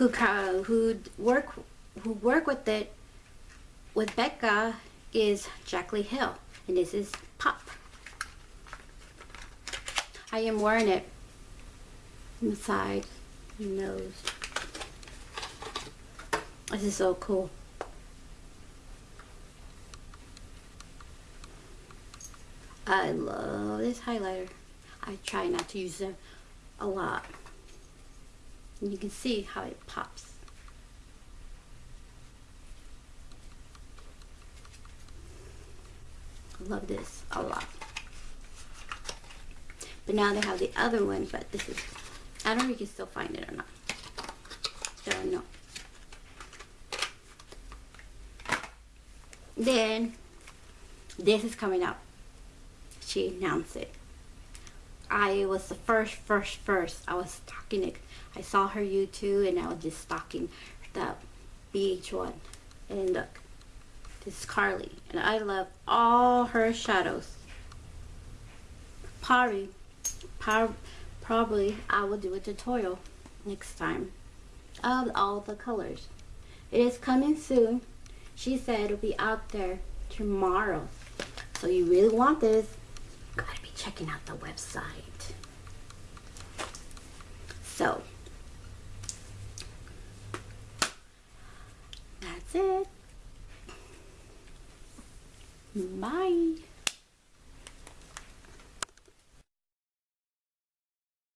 who who work who work with it with Becca is Jaclyn Hill, and this is Pop. I am wearing it on the side, nose. This is so cool. I love this highlighter. I try not to use them a lot. And you can see how it pops. I love this a lot. But now they have the other one, but this is, I don't know if you can still find it or not. Don't know. Then, this is coming out. She announced it. I was the first, first, first. I was stalking it. I saw her YouTube and I was just stalking the BH1. And look, this is Carly. And I love all her shadows. Probably, prob- probably I will do a tutorial next time of all the colors. It is coming soon. She said it'll be out there tomorrow. So you really want this, checking out the website. So, that's it. Bye.